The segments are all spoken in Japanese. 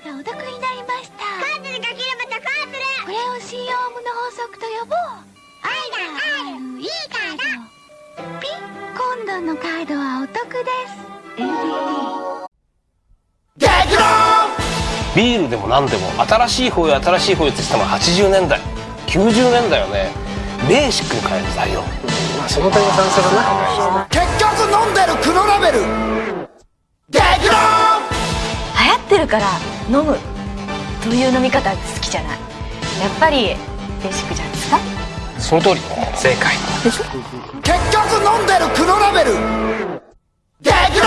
ドがお得になりました。カーズルかければとカーズルこれを COM の法則と呼ぼう。愛があるいいカード。ピン今度のカードはお得です。ビールでも何でも新しい方よ新しい方よって言ってたのは80年代90年代はね。ベーシックに変える時代よまあその点が賛成だな。結局飲んでる黒ラベル。激論。流行ってるから飲む。という飲み方好きじゃない。やっぱりベーシックじゃないですか？その通り。正解。結局飲んでる黒ラベル。激論！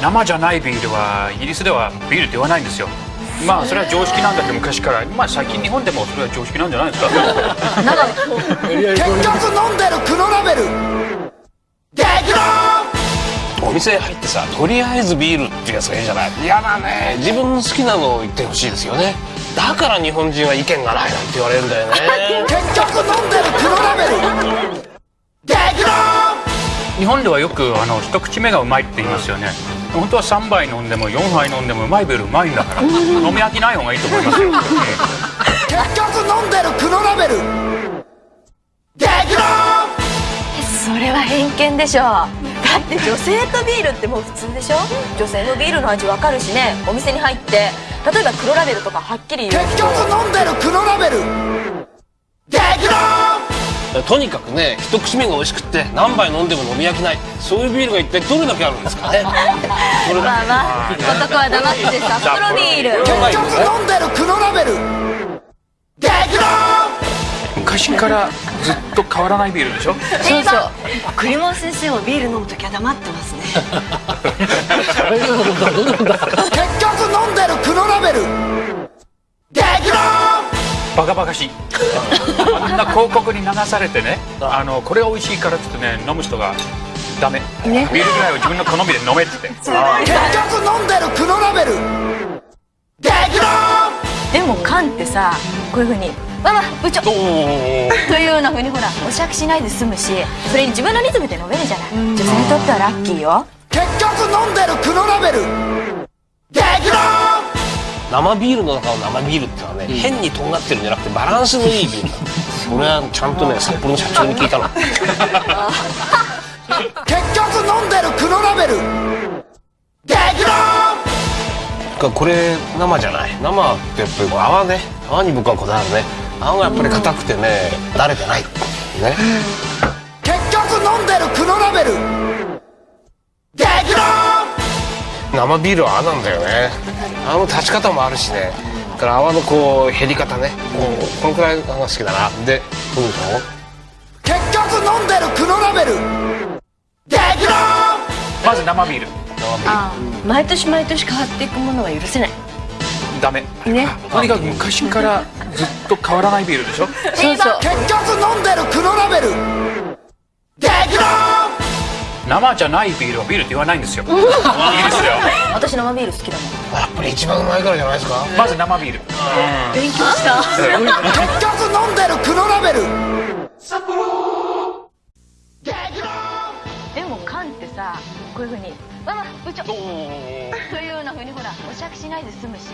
生じゃないビールはイギリスではビールって言わないんですよ。まあそれは常識なんだけど昔から。まあ最近日本でもそれは常識なんじゃないですか？結局飲んでる黒ラベル。激論お店入ってさとりあえずビールっていうやつがいいじゃない？嫌だね。自分の好きなのを言ってほしいですよね。だから日本人は意見がないなんて言われるんだよね。結局飲んでる黒ラベル。激論！日本ではよくあの一口目がうまいって言いますよね。本当は3杯飲んでも4杯飲んでもうまいビールうまいんだから。飲み飽きない方がいいと思いますよ、結局飲んでる黒ラベル。激論！それは偏見でしょだって女性とビールってもう普通でしょ？女性のビールの味わかるしね。お店に入って例えば黒ラベルとかはっきり言う。結人局飲んでる黒ラベル。激論とにかくね一口目が美味しくって何杯飲んでも飲み飽きない。そういうビールが一体どれだけあるんですかね？まあまあ男は黙って札幌ビール。結局飲んでる黒ラベル。激論昔からずっと変わらないビールでしょ？そうそう。栗本先生もビール飲む時は黙ってますね。結局飲んでる黒ラベル。バカバカしい。あんな広告に流されてねあのこれが美味しいからって言ってね飲む人がダメ、ビールぐらいは自分の好みで飲めって結局飲んでる黒ラベル。激論でも缶ってさこういうふうに「ママ部長!」というようなふうにほらお酌しないで済むしそれに自分のリズムで飲めるじゃない。女性にとってはラッキーよ。結局飲んでる黒ラベル。生ビールの中の生ビールってのはね、変にとんがってるんじゃなくてバランスのいいビール。それはちゃんとね札幌の社長に聞いたの。結局飲んでる黒ラベル。激論これ生じゃない？生ってやっぱり泡ね。泡に僕はこだわるね。泡がやっぱり硬くてね慣れてない。ね。結局飲んでる黒ラベル。生ビールは泡なんだよね。泡の立ち方もあるしね。だから泡のこう減り方ね。こうこのくらいが好きだな。でどうでしょう結局飲んでる黒ラベル。まず生ビールああ毎年毎年変わっていくものは許せない。ダメ。ね。とにかく昔からずっと変わらないビールでしょ？そうそう。結局飲んでる黒ラベル。生じゃないビールはビールって言わないんですよ。イギリスでは私生ビール好きだもん。やっぱり一番うまいからじゃないですか？まず生ビール。勉強した。結局飲んでる黒ラベル。でも缶ってさこういうふうに「ママ部長!」というようなふうにほらお酌しないで済むし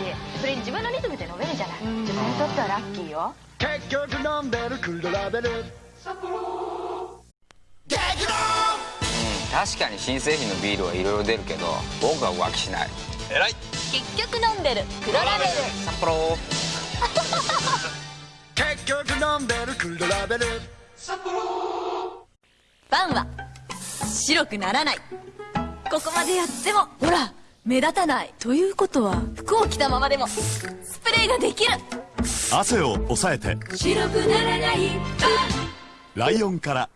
それに自分のリズムで飲めるじゃない。女性にとってはラッキーよ。結局飲んでる黒ラベル。激論確かに新製品のビールはいろいろ出るけど僕は浮気しない。偉い。結局飲んでる黒ラベル。札幌。結局飲んでる黒ラベル。パンは白くならないここまでやってもほら目立たないということは服を着たままでもスプレーができる。汗を抑えて。白くならない。ライオンから